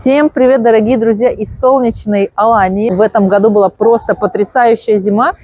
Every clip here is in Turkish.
Всем привет, дорогие друзья из солнечной Алании. В этом году была просто потрясающая зима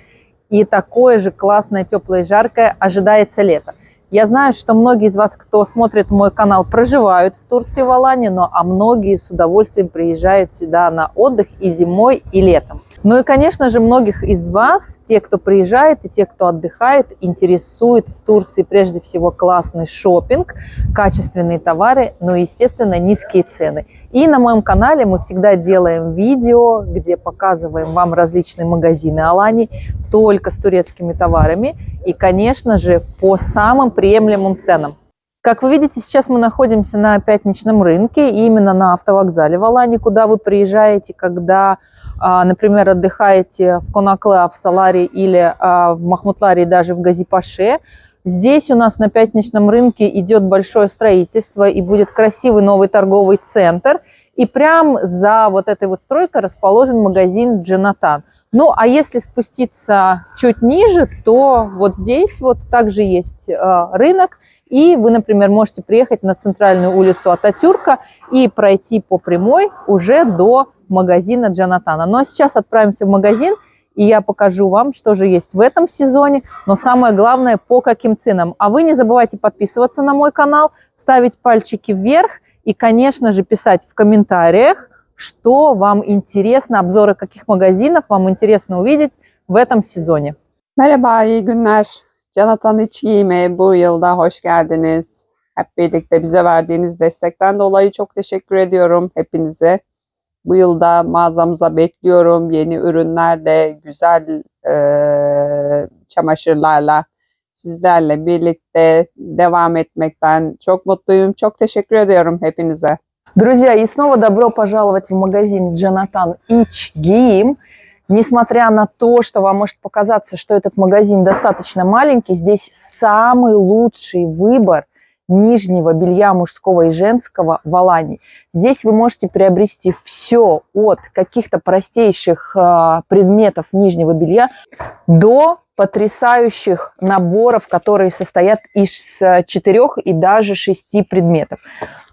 и такое же классное, теплое и жаркое ожидается лето. Я знаю, что многие из вас, кто смотрит мой канал, проживают в Турции, в Алании, но а многие с удовольствием приезжают сюда на отдых и зимой, и летом. Ну и, конечно же, многих из вас, те, кто приезжает и те, кто отдыхает, интересует в Турции прежде всего классный шопинг, качественные товары, ну и, естественно, низкие цены. И на моем канале мы всегда делаем видео, где показываем вам различные магазины Алани только с турецкими товарами и, конечно же, по самым приемлемым ценам. Как вы видите, сейчас мы находимся на пятничном рынке, именно на автовокзале в Алане, куда вы приезжаете, когда, а, например, отдыхаете в Конакле, в Саларе или а, в Махмутларе, даже в Газипаше. Здесь у нас на пятничном рынке идет большое строительство и будет красивый новый торговый центр. И прям за вот этой вот стройкой расположен магазин Джонатан. Ну, а если спуститься чуть ниже, то вот здесь вот также есть э, рынок. И вы, например, можете приехать на центральную улицу Ататюрка и пройти по прямой уже до магазина Джонатана. Ну, а сейчас отправимся в магазин и я покажу вам, что же есть в этом сезоне, но самое главное, по каким ценам. А вы не забывайте подписываться на мой канал, ставить пальчики вверх и, конечно же, писать в комментариях, что вам интересно, обзоры каких магазинов вам интересно увидеть в этом сезоне. Merhaba, iyi günler. Canatan İç Giyime bu yılda hoş geldiniz. Hep birlikte bize verdiğiniz destekten dolayı çok teşekkür ediyorum hepinize. Bu yılda mağazamıza bekliyorum. Yeni ürünlerle, güzel e, çamaşırlarla sizlerle birlikte devam etmekten çok mutluyum. Çok teşekkür ediyorum hepinize. Друзья, и снова добро пожаловать в магазин Джонатан Ич Гиим. Несмотря на то, что вам может показаться, что этот магазин достаточно маленький, здесь самый лучший выбор – нижнего белья мужского и женского в Алане. Здесь вы можете приобрести все от каких-то простейших э, предметов нижнего белья до потрясающих наборов, которые состоят из четырех и даже шести предметов.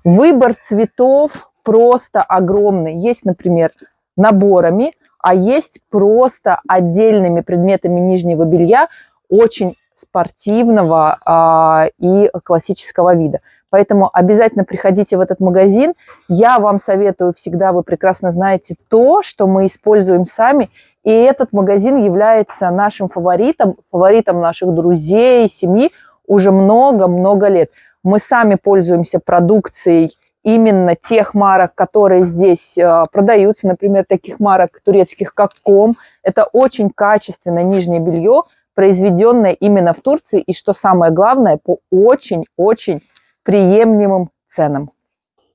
Выбор цветов просто огромный. Есть, например, наборами, а есть просто отдельными предметами нижнего белья, очень спортивного а, и классического вида. Поэтому обязательно приходите в этот магазин. Я вам советую всегда, вы прекрасно знаете то, что мы используем сами. И этот магазин является нашим фаворитом, фаворитом наших друзей, семьи уже много-много лет. Мы сами пользуемся продукцией именно тех марок, которые здесь э, продаются, например, таких марок турецких, как Ком. Это очень качественное нижнее белье, произведенное именно в Турции и, что самое главное, по очень-очень приемлемым ценам.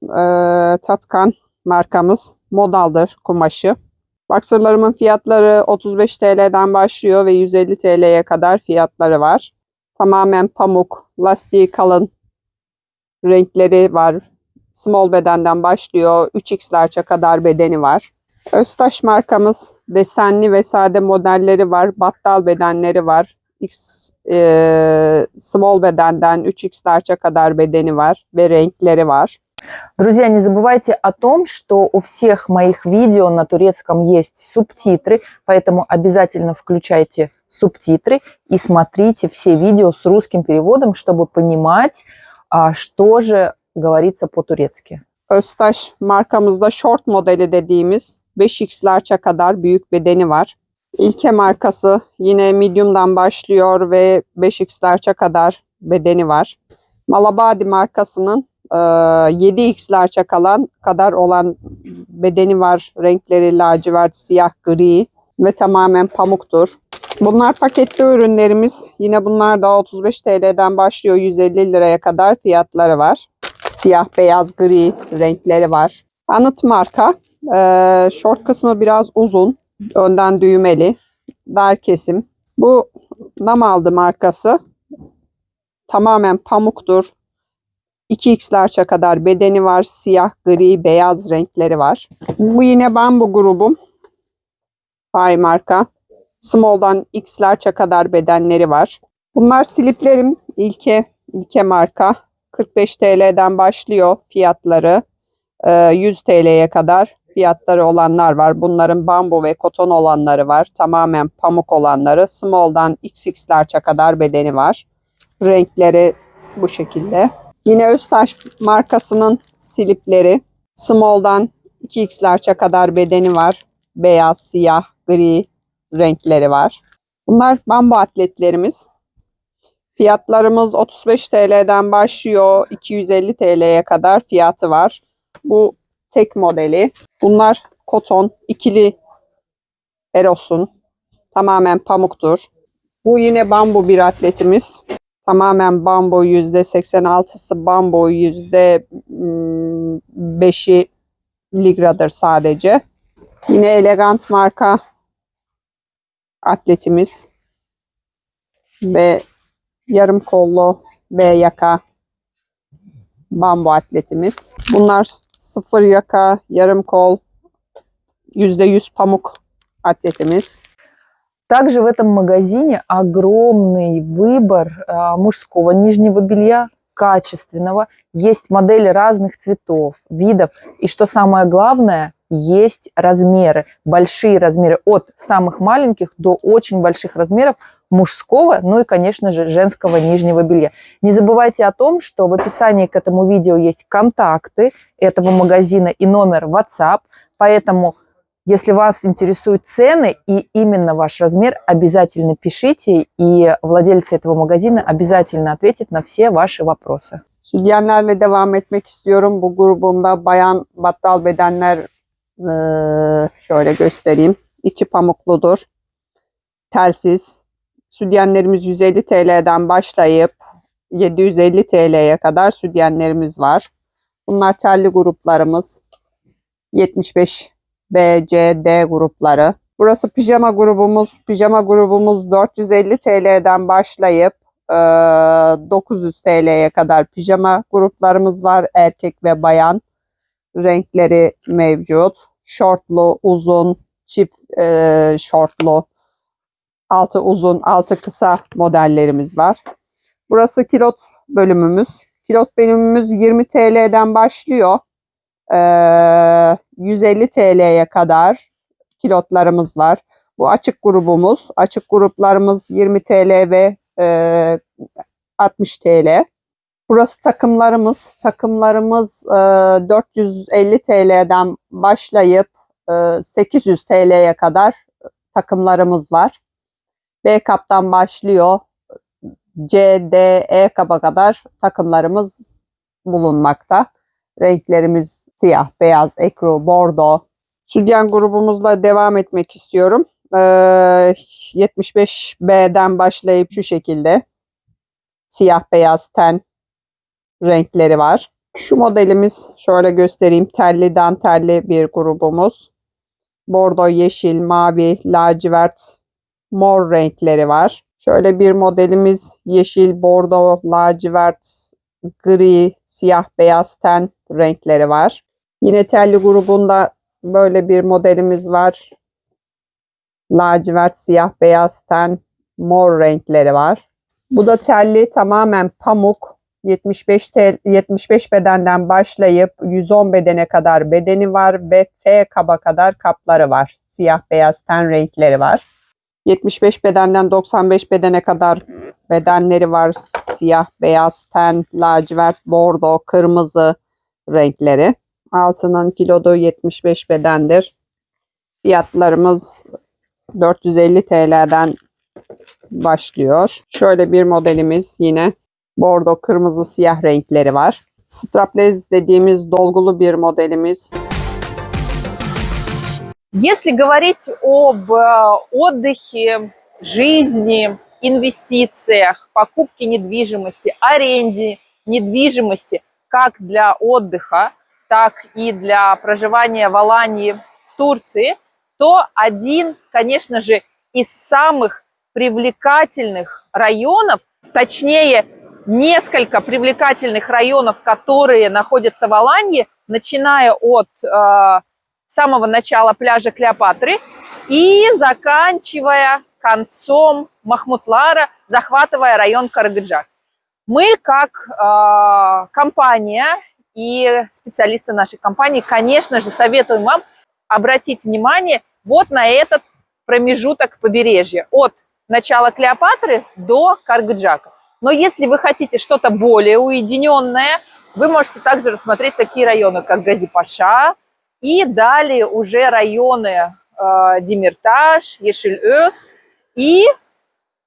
Ee, Tatkan markamız modaldır kumaşı. Boxerlarımın fiyatları 35 TL'den başlıyor ve 150 TL'ye kadar fiyatları var. Tamamen pamuk, lastiği kalın renkleri var. Small bedenden başlıyor. 3X kadar bedeni var. Öztaş markamız desenli ve sade modelleri var. Battal bedenleri var. X, e, small bedenden 3X kadar bedeni var ve renkleri var. Друзья, не забывайте о том, что у всех моих видео на турецком есть субтитры, поэтому обязательно включайте субтитры и смотрите все видео с русским переводом, чтобы понимать, что же говорится по-турецки. Öztaş markamızda short modeli dediğimiz 5X'lerçe kadar büyük bedeni var. İlke markası yine medium'dan başlıyor ve 5X'lerçe kadar bedeni var. Malabadi markasının 7X'lerçe kalan kadar olan bedeni var. Renkleri lacivert, siyah, gri ve tamamen pamuktur. Bunlar paketli ürünlerimiz. Yine bunlar da 35 TL'den başlıyor 150 liraya kadar fiyatları var. Siyah, beyaz, gri renkleri var. Anıt marka. Ee, short kısmı biraz uzun. Önden düğmeli. Dar kesim. Bu Namaldı markası. Tamamen pamuktur. 2x'lerçe kadar bedeni var. Siyah, gri, beyaz renkleri var. Bu yine bambu grubum. Fay marka. Small'dan X'lerçe kadar bedenleri var. Bunlar sliplerim. İlke, ilke marka. 45 TL'den başlıyor fiyatları. e, 100 TL'ye kadar fiyatları olanlar var. Bunların bambu ve koton olanları var. Tamamen pamuk olanları. Small'dan XX'lerçe kadar bedeni var. Renkleri bu şekilde. Yine Öztaş markasının silipleri. Small'dan 2X'lerçe kadar bedeni var. Beyaz, siyah, gri renkleri var. Bunlar bambu atletlerimiz. Fiyatlarımız 35 TL'den başlıyor. 250 TL'ye kadar fiyatı var. Bu tek modeli. Bunlar koton, ikili erosun. Tamamen pamuktur. Bu yine bambu bir atletimiz. Tamamen bambu %86'sı bambu %5'i ligradır sadece. Yine elegant marka atletimiz ve yarım kollu ve yaka bambu atletimiz. Bunlar sıfır yaka, yarım kol, yüzde yüz pamuk atletimiz. Также в этом магазине огромный выбор а, мужского нижнего белья, качественного. Есть модели разных цветов, видов. И что самое главное, есть размеры, большие размеры от самых маленьких до очень больших размеров мужского, ну и, конечно же, женского нижнего белья. Не забывайте о том, что в описании к этому видео есть контакты этого магазина и номер WhatsApp, поэтому если вас интересуют цены и именно ваш размер, обязательно пишите, и владельцы этого магазина обязательно ответят на все ваши вопросы. Sütyenlerle devam etmek istiyorum. Bu grubumda bayan battal bedenler şöyle göstereyim. İçi pamukludur. Telsiz. Sütyenlerimiz 150 TL'den başlayıp 750 TL'ye kadar sütyenlerimiz var. Bunlar telli gruplarımız. 75 B, C, D grupları. Burası pijama grubumuz. Pijama grubumuz 450 TL'den başlayıp eee, 900 TL'ye kadar pijama gruplarımız var. Erkek ve bayan renkleri mevcut. Şortlu, uzun, çift eee, şortlu, altı uzun, altı kısa modellerimiz var. Burası kilot bölümümüz. Kilot bölümümüz 20 TL'den başlıyor. Eee, 150 TL'ye kadar kilotlarımız var. Bu açık grubumuz. Açık gruplarımız 20 TL ve eee, 60 TL. Burası takımlarımız. Takımlarımız eee, 450 TL'den başlayıp eee, 800 TL'ye kadar takımlarımız var. B kaptan başlıyor. C, D, E kaba kadar takımlarımız bulunmakta. Renklerimiz siyah, beyaz, ekru, bordo. Sütyen grubumuzla devam etmek istiyorum. Ee, 75B'den başlayıp şu şekilde siyah, beyaz, ten renkleri var. Şu modelimiz şöyle göstereyim. Telli, dantelli bir grubumuz. Bordo, yeşil, mavi, lacivert, mor renkleri var. Şöyle bir modelimiz yeşil, bordo, lacivert, gri, siyah, beyaz ten renkleri var. Yine telli grubunda böyle bir modelimiz var. Lacivert, siyah, beyaz ten, mor renkleri var. Bu da telli tamamen pamuk. 75 tel, 75 bedenden başlayıp 110 bedene kadar bedeni var ve F kaba kadar kapları var. Siyah, beyaz ten renkleri var. 75 bedenden 95 bedene kadar bedenleri var. Siyah, beyaz, ten, lacivert, bordo, kırmızı renkleri. Altının kilodu 75 bedendir. Fiyatlarımız 450 TL'den başlıyor. Şöyle bir modelimiz yine bordo, kırmızı, siyah renkleri var. Strapless dediğimiz dolgulu bir modelimiz. Если говорить об э, отдыхе, жизни, инвестициях, покупке недвижимости, аренде недвижимости, как для отдыха, так и для проживания в Алании, в Турции, то один, конечно же, из самых привлекательных районов, точнее, несколько привлекательных районов, которые находятся в Алании, начиная от э, самого начала пляжа Клеопатры и заканчивая концом Махмутлара, захватывая район Карагаджак. Мы как э, компания и специалисты нашей компании, конечно же, советуем вам обратить внимание вот на этот промежуток побережья от начала Клеопатры до Каргджака. Но если вы хотите что-то более уединенное, вы можете также рассмотреть такие районы, как Газипаша, и далее уже районы э, Демиртаж, Ешель-Өс и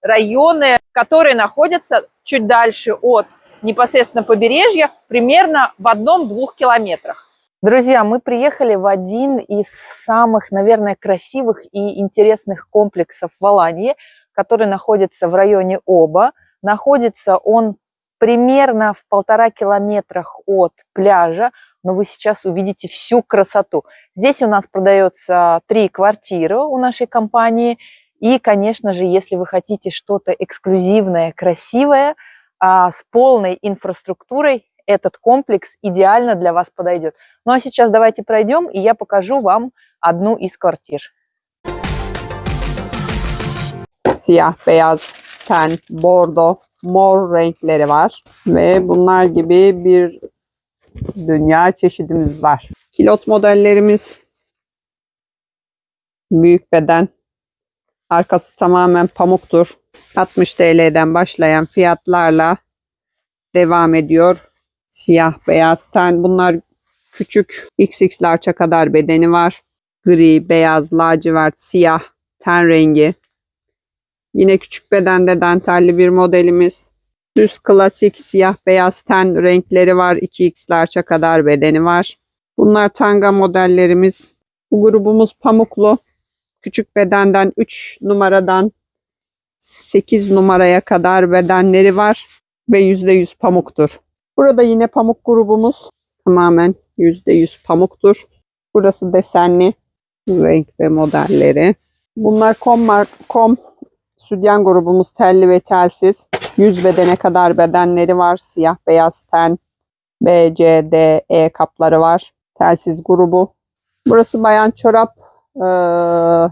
районы, которые находятся чуть дальше от непосредственно побережья, примерно в одном-двух километрах. Друзья, мы приехали в один из самых, наверное, красивых и интересных комплексов в Алании, который находится в районе Оба. Находится он примерно в полтора километрах от пляжа, но вы сейчас увидите всю красоту. Здесь у нас продается три квартиры у нашей компании. И, конечно же, если вы хотите что-то эксклюзивное, красивое, а, с полной инфраструктурой, этот комплекс идеально для вас подойдет. Ну а сейчас давайте пройдем, и я покажу вам одну из квартир. Siyah, beyaz, ten, bordo, mor renkleri var. Ve bunlar gibi bir dünya çeşidimiz var. Pilot modellerimiz büyük beden. Arkası tamamen pamuktur. 60 TL'den başlayan fiyatlarla devam ediyor. Siyah, beyaz ten. Bunlar küçük XX kadar bedeni var. Gri, beyaz, lacivert, siyah ten rengi. Yine küçük bedende dantelli bir modelimiz. Düz klasik siyah beyaz ten renkleri var. 2x large'a kadar bedeni var. Bunlar tanga modellerimiz. Bu grubumuz pamuklu. Küçük bedenden 3 numaradan 8 numaraya kadar bedenleri var ve %100 pamuktur. Burada yine pamuk grubumuz tamamen %100 pamuktur. Burası desenli renk ve modelleri. Bunlar kom, kom sütyen grubumuz telli ve telsiz. 100 bedene kadar bedenleri var. Siyah beyaz ten B, C, D, E kapları var. Telsiz grubu. Burası bayan çorap. Ee,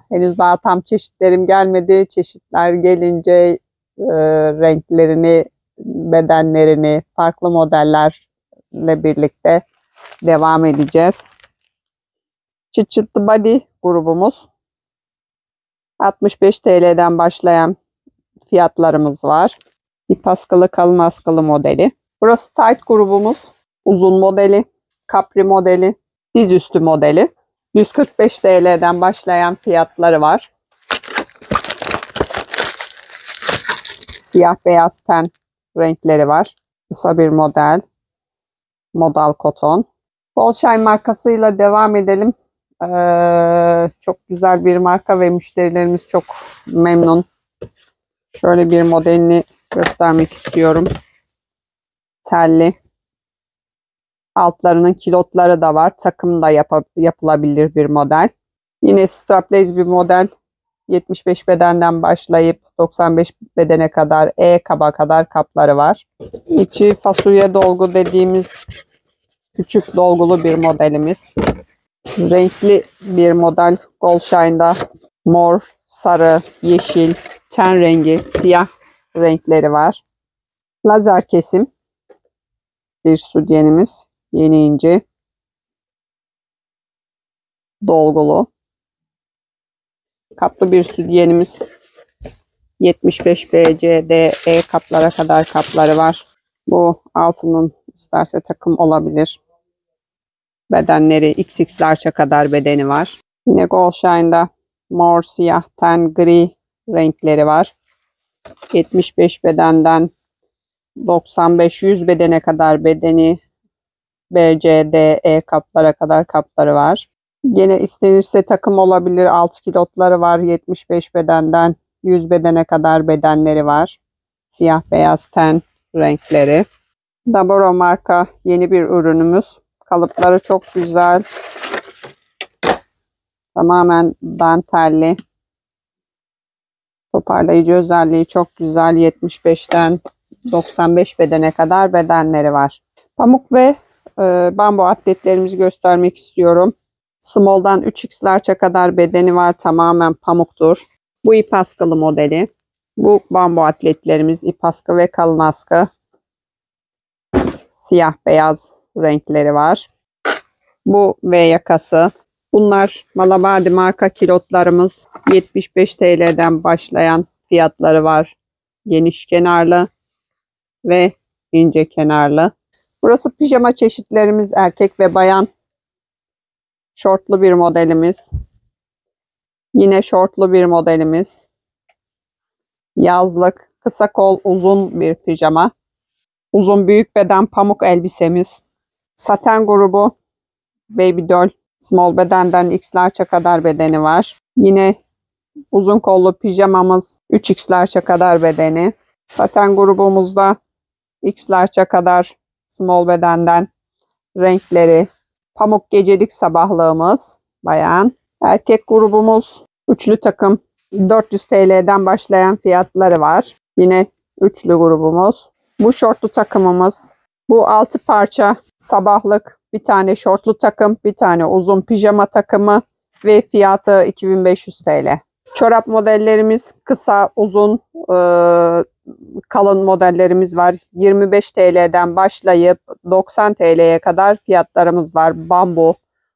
henüz daha tam çeşitlerim gelmedi. Çeşitler gelince e, renklerini, bedenlerini, farklı modellerle birlikte devam edeceğiz. Çıt çıtlı body grubumuz. 65 TL'den başlayan fiyatlarımız var. İp askılı kalın askılı modeli. Burası tight grubumuz. Uzun modeli, kapri modeli, dizüstü modeli. 145 TL'den başlayan fiyatları var. Siyah beyaz ten renkleri var. Kısa bir model. Modal koton. Bolşay markasıyla devam edelim. Ee, çok güzel bir marka ve müşterilerimiz çok memnun. Şöyle bir modelini göstermek istiyorum. Telli. Altlarının kilotları da var. Takım da yapa- yapılabilir bir model. Yine strapless bir model. 75 bedenden başlayıp 95 bedene kadar E kaba kadar kapları var. İçi fasulye dolgu dediğimiz küçük dolgulu bir modelimiz. Renkli bir model Goldshine'da mor, sarı, yeşil, ten rengi, siyah renkleri var. Lazer kesim bir sütyenimiz. Yeni ince. Dolgulu. Kaplı bir sütyenimiz. 75 B, C, D, E kaplara kadar kapları var. Bu altının isterse takım olabilir. Bedenleri XX large'a kadar bedeni var. Yine Goldshine'da mor, siyah, ten, gri renkleri var. 75 bedenden 95-100 bedene kadar bedeni B, C, D, E kaplara kadar kapları var. Yine istenirse takım olabilir. Alt kilotları var. 75 bedenden 100 bedene kadar bedenleri var. Siyah beyaz ten renkleri. Daboro marka yeni bir ürünümüz. Kalıpları çok güzel. Tamamen dantelli. Toparlayıcı özelliği çok güzel. 75'ten 95 bedene kadar bedenleri var. Pamuk ve e, bambu atletlerimizi göstermek istiyorum. Small'dan 3x large'a kadar bedeni var. Tamamen pamuktur. Bu ip askılı modeli. Bu bambu atletlerimiz ip askı ve kalın askı. Siyah beyaz renkleri var. Bu V yakası. Bunlar Malabadi marka kilotlarımız. 75 TL'den başlayan fiyatları var. Geniş kenarlı ve ince kenarlı. Burası pijama çeşitlerimiz erkek ve bayan. Şortlu bir modelimiz. Yine şortlu bir modelimiz. Yazlık, kısa kol, uzun bir pijama. Uzun büyük beden pamuk elbisemiz. Saten grubu baby doll. Small bedenden X large'a kadar bedeni var. Yine uzun kollu pijamamız 3X large'a kadar bedeni. Saten grubumuzda X large'a kadar small bedenden renkleri. Pamuk gecelik sabahlığımız bayan. Erkek grubumuz üçlü takım 400 TL'den başlayan fiyatları var. Yine üçlü grubumuz. Bu şortlu takımımız. Bu altı parça sabahlık bir tane şortlu takım, bir tane uzun pijama takımı ve fiyatı 2500 TL. Çorap modellerimiz kısa, uzun, e, kalın modellerimiz var. 25 TL'den başlayıp 90 TL'ye kadar fiyatlarımız var. Bambu,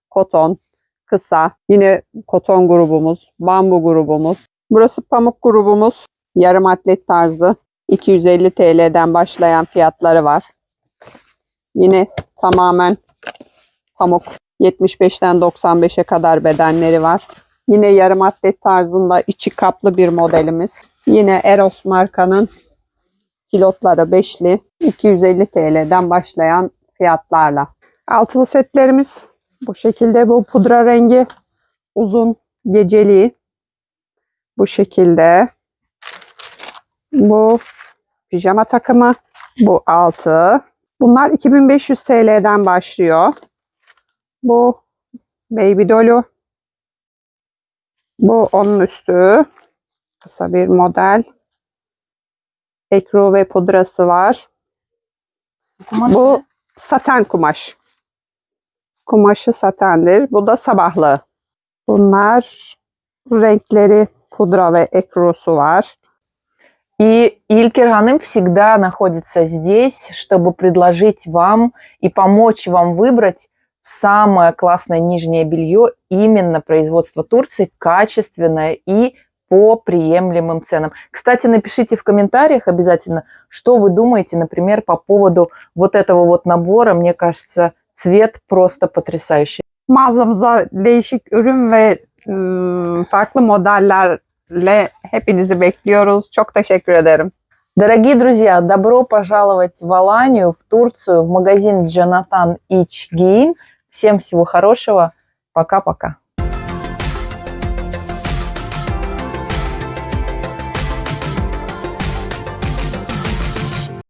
koton, kısa. Yine koton grubumuz, bambu grubumuz. Burası pamuk grubumuz. Yarım atlet tarzı. 250 TL'den başlayan fiyatları var. Yine tamamen pamuk. 75'ten 95'e kadar bedenleri var. Yine yarım atlet tarzında içi kaplı bir modelimiz. Yine Eros markanın pilotları beşli 250 TL'den başlayan fiyatlarla. Altılı setlerimiz bu şekilde bu pudra rengi uzun geceliği bu şekilde. Bu pijama takımı bu altı. Bunlar 2500 TL'den başlıyor. Bu baby dolu. Bu onun üstü. Kısa bir model. Ekru ve pudrası var. Bu saten kumaş. Kumaşı satendir. Bu da sabahlı. Bunlar renkleri pudra ve ekrusu var. И Илькер Ханым всегда находится здесь, чтобы предложить вам и помочь вам выбрать самое классное нижнее белье именно производства Турции, качественное и по приемлемым ценам. Кстати, напишите в комментариях обязательно, что вы думаете, например, по поводу вот этого вот nabora. Мне кажется, цвет просто потрясающий. Mağazamıza değişik ürün ve farklı modellerle hepinizi bekliyoruz. Çok teşekkür ederim. Дорогие друзья, добро пожаловать в Аланию, в Турцию, в магазин Джанатан Ич Гейм. Всем всего хорошего. Пока-пока.